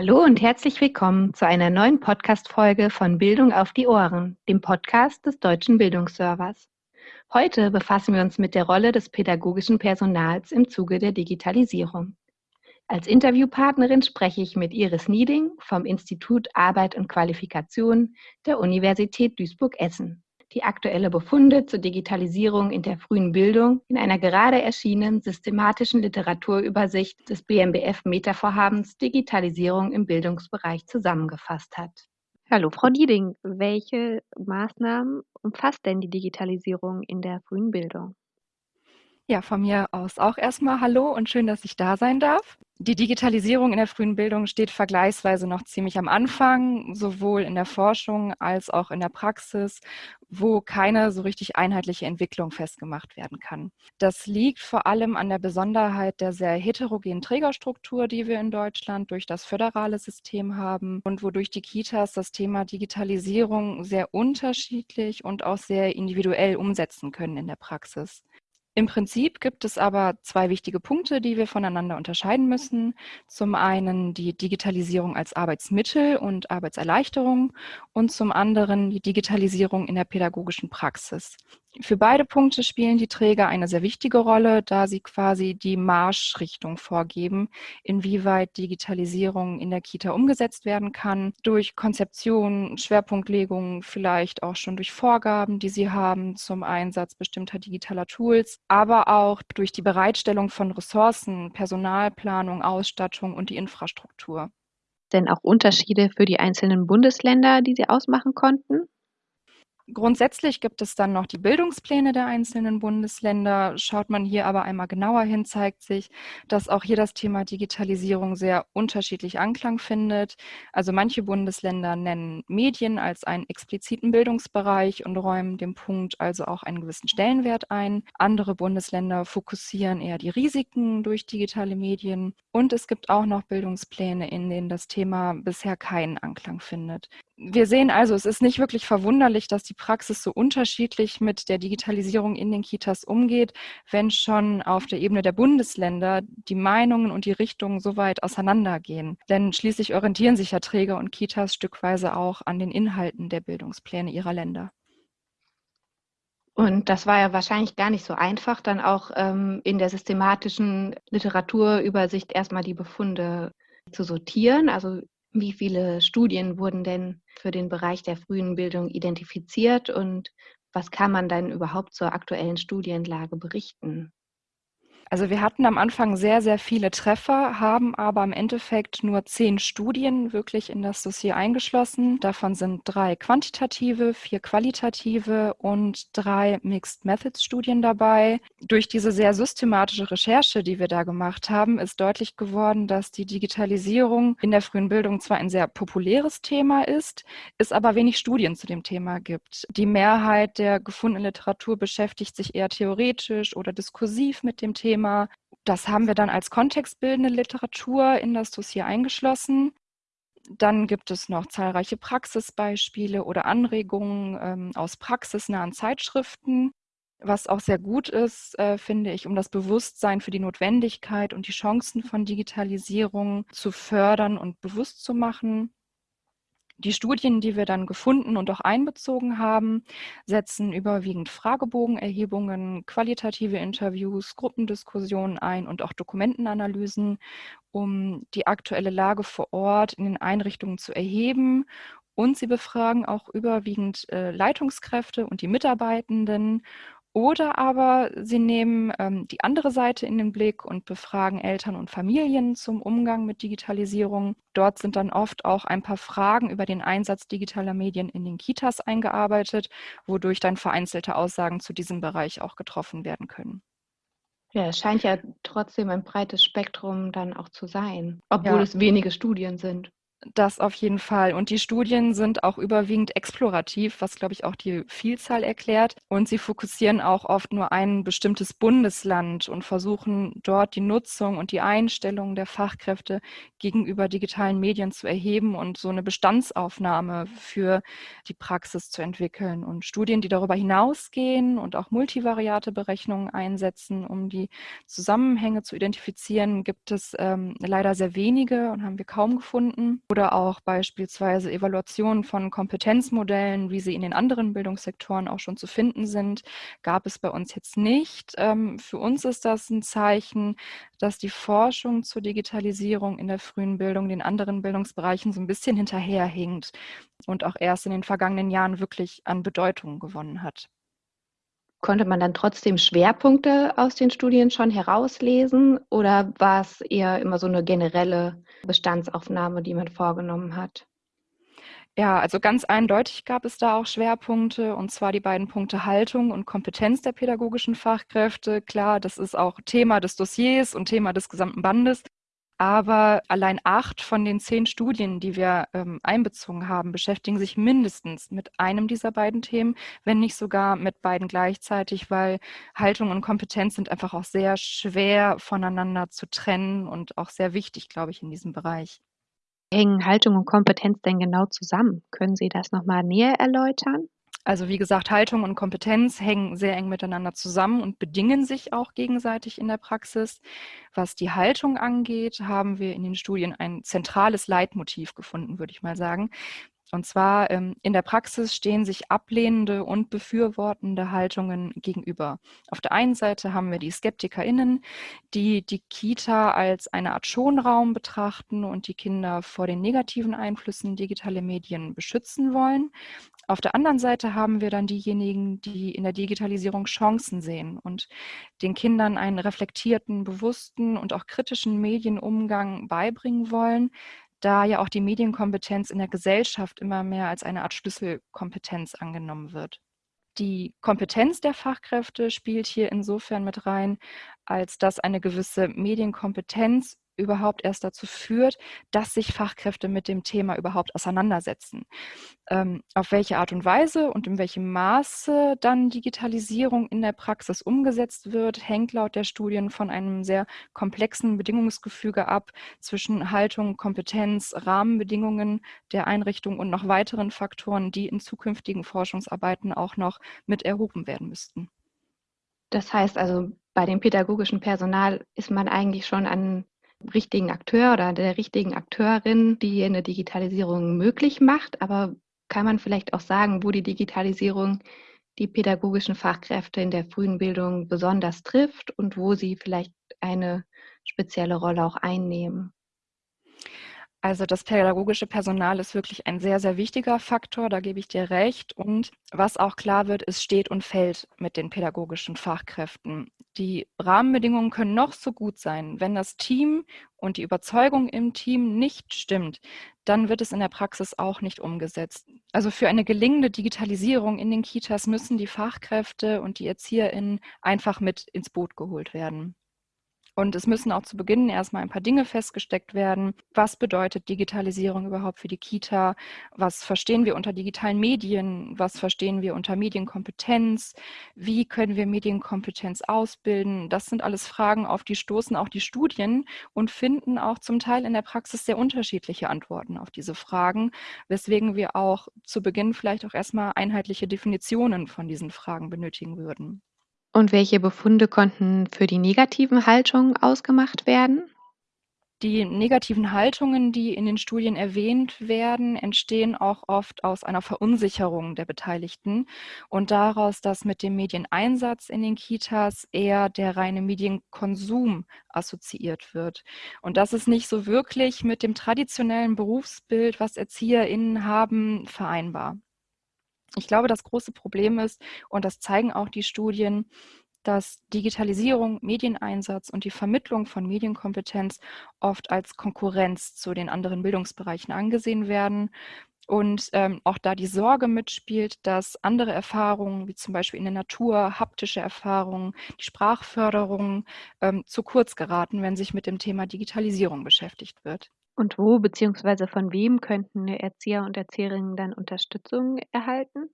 Hallo und herzlich willkommen zu einer neuen Podcast-Folge von Bildung auf die Ohren, dem Podcast des Deutschen Bildungsservers. Heute befassen wir uns mit der Rolle des pädagogischen Personals im Zuge der Digitalisierung. Als Interviewpartnerin spreche ich mit Iris Nieding vom Institut Arbeit und Qualifikation der Universität Duisburg-Essen die aktuelle Befunde zur Digitalisierung in der frühen Bildung in einer gerade erschienenen systematischen Literaturübersicht des BMBF Metavorhabens Digitalisierung im Bildungsbereich zusammengefasst hat. Hallo Frau Nieding, welche Maßnahmen umfasst denn die Digitalisierung in der frühen Bildung? Ja, von mir aus auch erstmal Hallo und schön, dass ich da sein darf. Die Digitalisierung in der frühen Bildung steht vergleichsweise noch ziemlich am Anfang, sowohl in der Forschung als auch in der Praxis, wo keine so richtig einheitliche Entwicklung festgemacht werden kann. Das liegt vor allem an der Besonderheit der sehr heterogenen Trägerstruktur, die wir in Deutschland durch das föderale System haben und wodurch die Kitas das Thema Digitalisierung sehr unterschiedlich und auch sehr individuell umsetzen können in der Praxis. Im Prinzip gibt es aber zwei wichtige Punkte, die wir voneinander unterscheiden müssen. Zum einen die Digitalisierung als Arbeitsmittel und Arbeitserleichterung und zum anderen die Digitalisierung in der pädagogischen Praxis. Für beide Punkte spielen die Träger eine sehr wichtige Rolle, da sie quasi die Marschrichtung vorgeben, inwieweit Digitalisierung in der Kita umgesetzt werden kann, durch Konzeption, Schwerpunktlegung, vielleicht auch schon durch Vorgaben, die sie haben zum Einsatz bestimmter digitaler Tools, aber auch durch die Bereitstellung von Ressourcen, Personalplanung, Ausstattung und die Infrastruktur. Denn auch Unterschiede für die einzelnen Bundesländer, die Sie ausmachen konnten? Grundsätzlich gibt es dann noch die Bildungspläne der einzelnen Bundesländer. Schaut man hier aber einmal genauer hin, zeigt sich, dass auch hier das Thema Digitalisierung sehr unterschiedlich Anklang findet. Also manche Bundesländer nennen Medien als einen expliziten Bildungsbereich und räumen dem Punkt also auch einen gewissen Stellenwert ein. Andere Bundesländer fokussieren eher die Risiken durch digitale Medien. Und es gibt auch noch Bildungspläne, in denen das Thema bisher keinen Anklang findet wir sehen also, es ist nicht wirklich verwunderlich, dass die Praxis so unterschiedlich mit der Digitalisierung in den Kitas umgeht, wenn schon auf der Ebene der Bundesländer die Meinungen und die Richtungen so weit auseinandergehen. Denn schließlich orientieren sich ja Träger und Kitas stückweise auch an den Inhalten der Bildungspläne ihrer Länder. Und das war ja wahrscheinlich gar nicht so einfach, dann auch ähm, in der systematischen Literaturübersicht erstmal die Befunde zu sortieren. Also wie viele Studien wurden denn für den Bereich der frühen Bildung identifiziert und was kann man dann überhaupt zur aktuellen Studienlage berichten? Also wir hatten am Anfang sehr, sehr viele Treffer, haben aber im Endeffekt nur zehn Studien wirklich in das Dossier eingeschlossen. Davon sind drei quantitative, vier qualitative und drei Mixed Methods Studien dabei. Durch diese sehr systematische Recherche, die wir da gemacht haben, ist deutlich geworden, dass die Digitalisierung in der frühen Bildung zwar ein sehr populäres Thema ist, es aber wenig Studien zu dem Thema gibt. Die Mehrheit der gefundenen Literatur beschäftigt sich eher theoretisch oder diskursiv mit dem Thema Thema. Das haben wir dann als kontextbildende Literatur in das Dossier eingeschlossen. Dann gibt es noch zahlreiche Praxisbeispiele oder Anregungen ähm, aus praxisnahen Zeitschriften, was auch sehr gut ist, äh, finde ich, um das Bewusstsein für die Notwendigkeit und die Chancen von Digitalisierung zu fördern und bewusst zu machen. Die Studien, die wir dann gefunden und auch einbezogen haben, setzen überwiegend Fragebogenerhebungen, qualitative Interviews, Gruppendiskussionen ein und auch Dokumentenanalysen, um die aktuelle Lage vor Ort in den Einrichtungen zu erheben. Und sie befragen auch überwiegend äh, Leitungskräfte und die Mitarbeitenden oder aber sie nehmen ähm, die andere Seite in den Blick und befragen Eltern und Familien zum Umgang mit Digitalisierung. Dort sind dann oft auch ein paar Fragen über den Einsatz digitaler Medien in den Kitas eingearbeitet, wodurch dann vereinzelte Aussagen zu diesem Bereich auch getroffen werden können. Ja, es scheint ja trotzdem ein breites Spektrum dann auch zu sein, obwohl ja. es wenige Studien sind. Das auf jeden Fall. Und die Studien sind auch überwiegend explorativ, was, glaube ich, auch die Vielzahl erklärt. Und sie fokussieren auch oft nur ein bestimmtes Bundesland und versuchen dort die Nutzung und die Einstellung der Fachkräfte gegenüber digitalen Medien zu erheben und so eine Bestandsaufnahme für die Praxis zu entwickeln. Und Studien, die darüber hinausgehen und auch multivariate Berechnungen einsetzen, um die Zusammenhänge zu identifizieren, gibt es ähm, leider sehr wenige und haben wir kaum gefunden oder auch beispielsweise Evaluationen von Kompetenzmodellen, wie sie in den anderen Bildungssektoren auch schon zu finden sind, gab es bei uns jetzt nicht. Ähm, für uns ist das ein Zeichen, dass die Forschung zur Digitalisierung in der frühen Bildung den anderen Bildungsbereichen so ein bisschen hinterherhinkt und auch erst in den vergangenen Jahren wirklich an Bedeutung gewonnen hat. Konnte man dann trotzdem Schwerpunkte aus den Studien schon herauslesen oder war es eher immer so eine generelle Bestandsaufnahme, die man vorgenommen hat? Ja, also ganz eindeutig gab es da auch Schwerpunkte, und zwar die beiden Punkte Haltung und Kompetenz der pädagogischen Fachkräfte. Klar, das ist auch Thema des Dossiers und Thema des gesamten Bandes. Aber allein acht von den zehn Studien, die wir ähm, einbezogen haben, beschäftigen sich mindestens mit einem dieser beiden Themen, wenn nicht sogar mit beiden gleichzeitig, weil Haltung und Kompetenz sind einfach auch sehr schwer voneinander zu trennen und auch sehr wichtig, glaube ich, in diesem Bereich. Hängen Haltung und Kompetenz denn genau zusammen? Können Sie das nochmal näher erläutern? Also wie gesagt, Haltung und Kompetenz hängen sehr eng miteinander zusammen und bedingen sich auch gegenseitig in der Praxis. Was die Haltung angeht, haben wir in den Studien ein zentrales Leitmotiv gefunden, würde ich mal sagen. Und zwar ähm, in der Praxis stehen sich ablehnende und befürwortende Haltungen gegenüber. Auf der einen Seite haben wir die SkeptikerInnen, die die Kita als eine Art Schonraum betrachten und die Kinder vor den negativen Einflüssen digitaler Medien beschützen wollen. Auf der anderen Seite haben wir dann diejenigen, die in der Digitalisierung Chancen sehen und den Kindern einen reflektierten, bewussten und auch kritischen Medienumgang beibringen wollen, da ja auch die Medienkompetenz in der Gesellschaft immer mehr als eine Art Schlüsselkompetenz angenommen wird. Die Kompetenz der Fachkräfte spielt hier insofern mit rein, als dass eine gewisse Medienkompetenz überhaupt erst dazu führt, dass sich Fachkräfte mit dem Thema überhaupt auseinandersetzen. Ähm, auf welche Art und Weise und in welchem Maße dann Digitalisierung in der Praxis umgesetzt wird, hängt laut der Studien von einem sehr komplexen Bedingungsgefüge ab zwischen Haltung, Kompetenz, Rahmenbedingungen der Einrichtung und noch weiteren Faktoren, die in zukünftigen Forschungsarbeiten auch noch mit erhoben werden müssten. Das heißt also, bei dem pädagogischen Personal ist man eigentlich schon an richtigen Akteur oder der richtigen Akteurin, die eine Digitalisierung möglich macht. Aber kann man vielleicht auch sagen, wo die Digitalisierung die pädagogischen Fachkräfte in der frühen Bildung besonders trifft und wo sie vielleicht eine spezielle Rolle auch einnehmen? Also das pädagogische Personal ist wirklich ein sehr, sehr wichtiger Faktor, da gebe ich dir recht. Und was auch klar wird, es steht und fällt mit den pädagogischen Fachkräften. Die Rahmenbedingungen können noch so gut sein. Wenn das Team und die Überzeugung im Team nicht stimmt, dann wird es in der Praxis auch nicht umgesetzt. Also für eine gelingende Digitalisierung in den Kitas müssen die Fachkräfte und die ErzieherInnen einfach mit ins Boot geholt werden. Und es müssen auch zu Beginn erstmal ein paar Dinge festgesteckt werden. Was bedeutet Digitalisierung überhaupt für die Kita? Was verstehen wir unter digitalen Medien? Was verstehen wir unter Medienkompetenz? Wie können wir Medienkompetenz ausbilden? Das sind alles Fragen, auf die stoßen auch die Studien und finden auch zum Teil in der Praxis sehr unterschiedliche Antworten auf diese Fragen, weswegen wir auch zu Beginn vielleicht auch erstmal einheitliche Definitionen von diesen Fragen benötigen würden. Und welche Befunde konnten für die negativen Haltungen ausgemacht werden? Die negativen Haltungen, die in den Studien erwähnt werden, entstehen auch oft aus einer Verunsicherung der Beteiligten und daraus, dass mit dem Medieneinsatz in den Kitas eher der reine Medienkonsum assoziiert wird. Und das ist nicht so wirklich mit dem traditionellen Berufsbild, was ErzieherInnen haben, vereinbar. Ich glaube, das große Problem ist, und das zeigen auch die Studien, dass Digitalisierung, Medieneinsatz und die Vermittlung von Medienkompetenz oft als Konkurrenz zu den anderen Bildungsbereichen angesehen werden und ähm, auch da die Sorge mitspielt, dass andere Erfahrungen, wie zum Beispiel in der Natur, haptische Erfahrungen, die Sprachförderung ähm, zu kurz geraten, wenn sich mit dem Thema Digitalisierung beschäftigt wird. Und wo bzw. von wem könnten Erzieher und Erzieherinnen dann Unterstützung erhalten?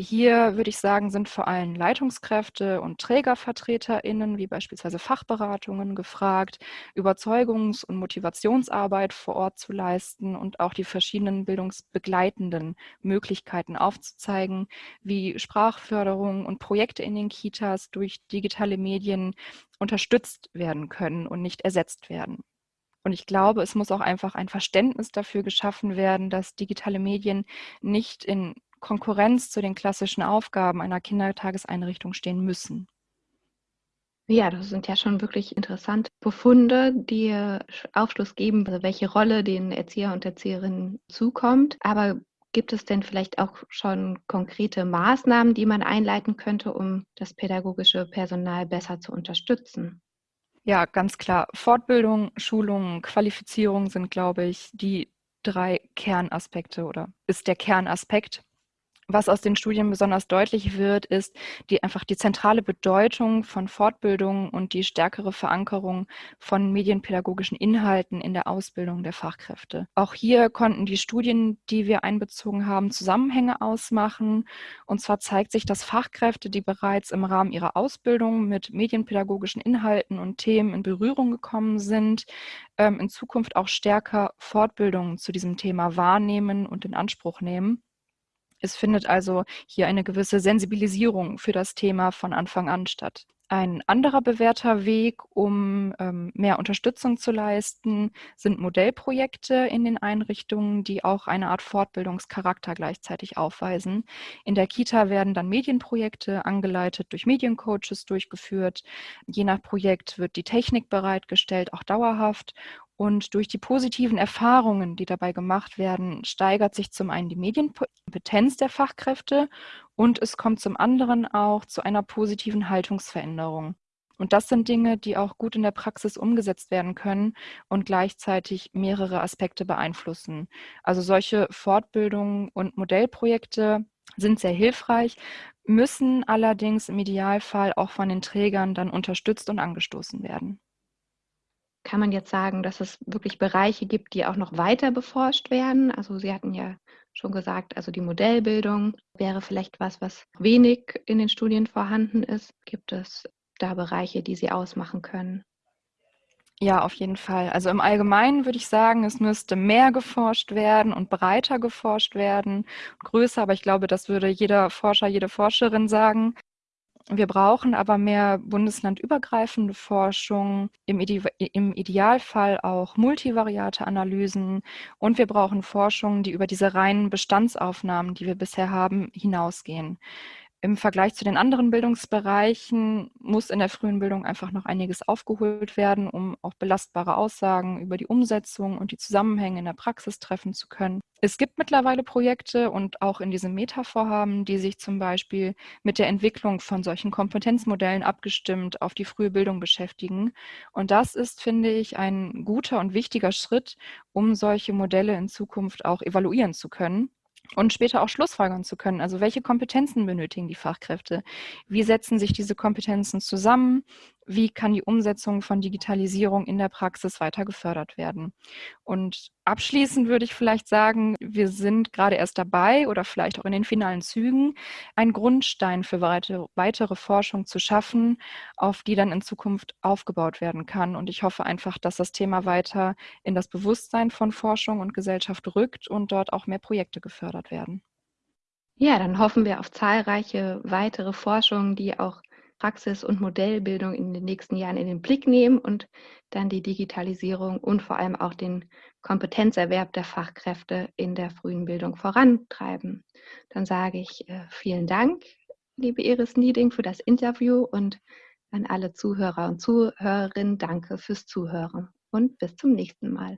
Hier würde ich sagen, sind vor allem Leitungskräfte und TrägervertreterInnen, wie beispielsweise Fachberatungen, gefragt, Überzeugungs- und Motivationsarbeit vor Ort zu leisten und auch die verschiedenen bildungsbegleitenden Möglichkeiten aufzuzeigen, wie Sprachförderung und Projekte in den Kitas durch digitale Medien unterstützt werden können und nicht ersetzt werden. Und ich glaube, es muss auch einfach ein Verständnis dafür geschaffen werden, dass digitale Medien nicht in Konkurrenz zu den klassischen Aufgaben einer Kindertageseinrichtung stehen müssen. Ja, das sind ja schon wirklich interessante Befunde, die Aufschluss geben, also welche Rolle den Erzieher und Erzieherinnen zukommt. Aber gibt es denn vielleicht auch schon konkrete Maßnahmen, die man einleiten könnte, um das pädagogische Personal besser zu unterstützen? Ja, ganz klar. Fortbildung, Schulung, Qualifizierung sind, glaube ich, die drei Kernaspekte oder ist der Kernaspekt was aus den Studien besonders deutlich wird, ist die einfach die zentrale Bedeutung von Fortbildung und die stärkere Verankerung von medienpädagogischen Inhalten in der Ausbildung der Fachkräfte. Auch hier konnten die Studien, die wir einbezogen haben, Zusammenhänge ausmachen. Und zwar zeigt sich, dass Fachkräfte, die bereits im Rahmen ihrer Ausbildung mit medienpädagogischen Inhalten und Themen in Berührung gekommen sind, ähm, in Zukunft auch stärker Fortbildungen zu diesem Thema wahrnehmen und in Anspruch nehmen. Es findet also hier eine gewisse Sensibilisierung für das Thema von Anfang an statt. Ein anderer bewährter Weg, um ähm, mehr Unterstützung zu leisten, sind Modellprojekte in den Einrichtungen, die auch eine Art Fortbildungscharakter gleichzeitig aufweisen. In der Kita werden dann Medienprojekte angeleitet durch Mediencoaches durchgeführt. Je nach Projekt wird die Technik bereitgestellt, auch dauerhaft. Und durch die positiven Erfahrungen, die dabei gemacht werden, steigert sich zum einen die Medienkompetenz der Fachkräfte und es kommt zum anderen auch zu einer positiven Haltungsveränderung. Und das sind Dinge, die auch gut in der Praxis umgesetzt werden können und gleichzeitig mehrere Aspekte beeinflussen. Also solche Fortbildungen und Modellprojekte sind sehr hilfreich, müssen allerdings im Idealfall auch von den Trägern dann unterstützt und angestoßen werden kann man jetzt sagen, dass es wirklich Bereiche gibt, die auch noch weiter beforscht werden? Also Sie hatten ja schon gesagt, also die Modellbildung wäre vielleicht was, was wenig in den Studien vorhanden ist. Gibt es da Bereiche, die Sie ausmachen können? Ja, auf jeden Fall. Also im Allgemeinen würde ich sagen, es müsste mehr geforscht werden und breiter geforscht werden, größer, aber ich glaube, das würde jeder Forscher, jede Forscherin sagen. Wir brauchen aber mehr bundeslandübergreifende Forschung, im, Ide im, Idealfall auch multivariate Analysen und wir brauchen Forschung, die über diese reinen Bestandsaufnahmen, die wir bisher haben, hinausgehen. Im Vergleich zu den anderen Bildungsbereichen muss in der frühen Bildung einfach noch einiges aufgeholt werden, um auch belastbare Aussagen über die Umsetzung und die Zusammenhänge in der Praxis treffen zu können. Es gibt mittlerweile Projekte und auch in diesem Meta-Vorhaben, die sich zum Beispiel mit der Entwicklung von solchen Kompetenzmodellen abgestimmt auf die frühe Bildung beschäftigen. Und das ist, finde ich, ein guter und wichtiger Schritt, um solche Modelle in Zukunft auch evaluieren zu können und später auch Schlussfolgern zu können. Also welche Kompetenzen benötigen die Fachkräfte? Wie setzen sich diese Kompetenzen zusammen? Wie kann die Umsetzung von Digitalisierung in der Praxis weiter gefördert werden? Und abschließend würde ich vielleicht sagen, wir sind gerade erst dabei oder vielleicht auch in den finalen Zügen, einen Grundstein für weitere Forschung zu schaffen, auf die dann in Zukunft aufgebaut werden kann. Und ich hoffe einfach, dass das Thema weiter in das Bewusstsein von Forschung und Gesellschaft rückt und dort auch mehr Projekte gefördert werden. Ja, dann hoffen wir auf zahlreiche weitere Forschungen, die auch Praxis- und Modellbildung in den nächsten Jahren in den Blick nehmen und dann die Digitalisierung und vor allem auch den Kompetenzerwerb der Fachkräfte in der frühen Bildung vorantreiben. Dann sage ich äh, vielen Dank, liebe Iris Nieding, für das Interview und an alle Zuhörer und Zuhörerinnen danke fürs Zuhören und bis zum nächsten Mal.